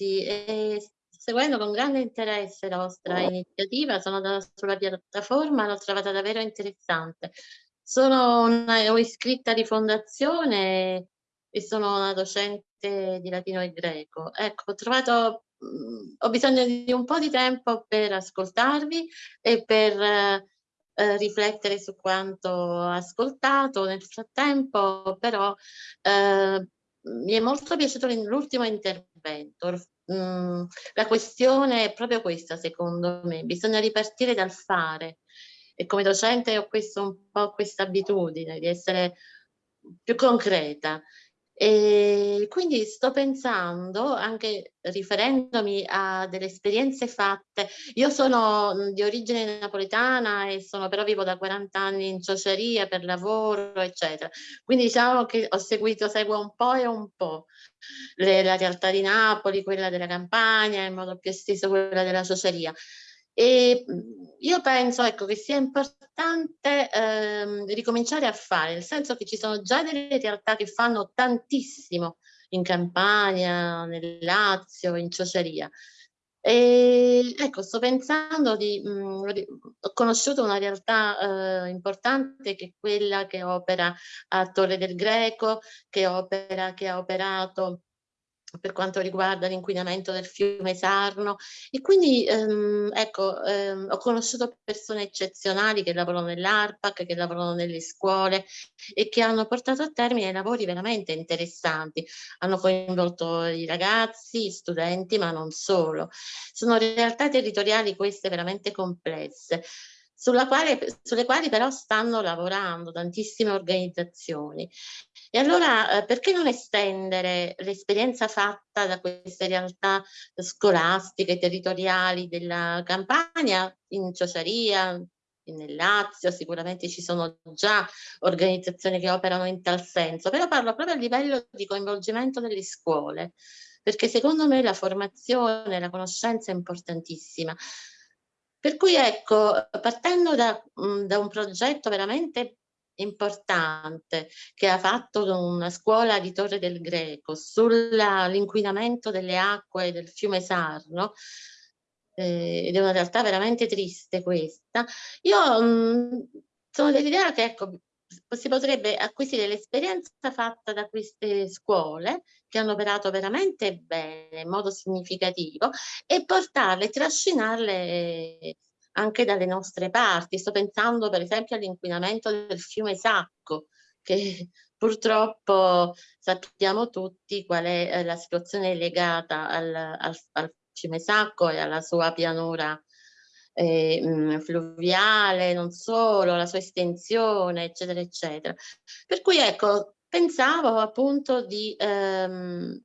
tutti e seguendo con grande interesse la vostra iniziativa, sono andata sulla piattaforma, l'ho trovata davvero interessante. Sono una iscritta di fondazione e sono una docente di latino e greco. Ecco, ho trovato mhmm, ho bisogno di un po' di tempo per ascoltarvi e per eh, riflettere su quanto ho ascoltato. Nel frattempo però eh, mi è molto piaciuto l'ultimo intervento. Mm, la questione è proprio questa, secondo me. Bisogna ripartire dal fare. E come docente ho questo, un po' questa abitudine di essere più concreta. E quindi sto pensando, anche riferendomi a delle esperienze fatte, io sono mhmm, di origine napoletana e sono però vivo da 40 anni in ciociaria per lavoro, eccetera. Quindi diciamo che ho seguito, seguo un po' e un po' le, la realtà di Napoli, quella della campagna, in modo più esteso quella della ciociaria. E mhmm, io penso ecco, che sia importante ehm, ricominciare a fare, nel senso che ci sono già delle realtà che fanno tantissimo in Campania, nel Lazio, in Ciociaria. E ecco, sto pensando di, mh, mhmm, ho conosciuto una realtà eh, importante che è quella che opera a Torre del Greco, che opera, che ha operato per quanto riguarda l'inquinamento del fiume Sarno e quindi ehm, ecco ehm, ho conosciuto persone eccezionali che lavorano nell'ARPAC, che lavorano nelle scuole e che hanno portato a termine lavori veramente interessanti, hanno coinvolto i ragazzi, gli studenti ma non solo. Sono realtà territoriali queste veramente complesse quale, sulle quali però stanno lavorando tantissime organizzazioni. E allora eh, perché non estendere l'esperienza fatta da queste realtà scolastiche, territoriali della campagna in Ciociaria, nel Lazio, sicuramente ci sono già organizzazioni che operano in tal senso, però parlo proprio a livello di coinvolgimento delle scuole, perché secondo me la formazione, la conoscenza è importantissima. Per cui ecco, partendo da, mh, da un progetto veramente importante che ha fatto una scuola di Torre del Greco sull'inquinamento delle acque del fiume Sarno, eh, ed è una realtà veramente triste questa, io mh, sono dell'idea che ecco, si potrebbe acquisire l'esperienza fatta da queste scuole che hanno operato veramente bene, in modo significativo, e portarle, trascinarle anche dalle nostre parti. Sto pensando per esempio all'inquinamento del fiume Sacco, che purtroppo sappiamo tutti qual è eh, la situazione legata al, al, al fiume Sacco e alla sua pianura eh, mh, fluviale, non solo, la sua estensione, eccetera, eccetera. Per cui ecco, pensavo appunto di ehm,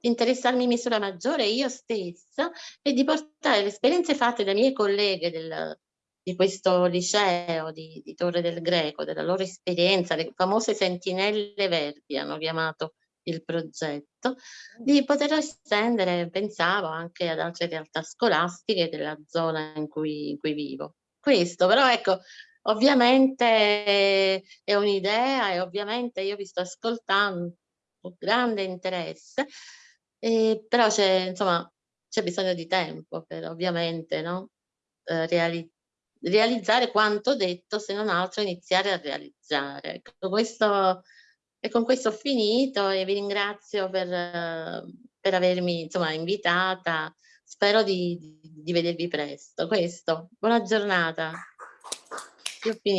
interessarmi in misura maggiore io stessa e di portare le esperienze fatte dai miei colleghe del, di questo liceo di, di, Torre del Greco, della loro esperienza, le famose sentinelle verdi hanno chiamato il progetto, di poter estendere, pensavo, anche ad altre realtà scolastiche della zona in cui, in cui vivo. Questo, però ecco, ovviamente è un'idea e ovviamente io vi sto ascoltando con grande interesse, eh, però c'è insomma c'è bisogno di tempo per ovviamente no? eh, reali realizzare quanto detto, se non altro iniziare a realizzare. Ecco, questo e con questo ho finito e vi ringrazio per, per avermi insomma, invitata. Spero di, di, vedervi presto. Questo, buona giornata. Io ho finito.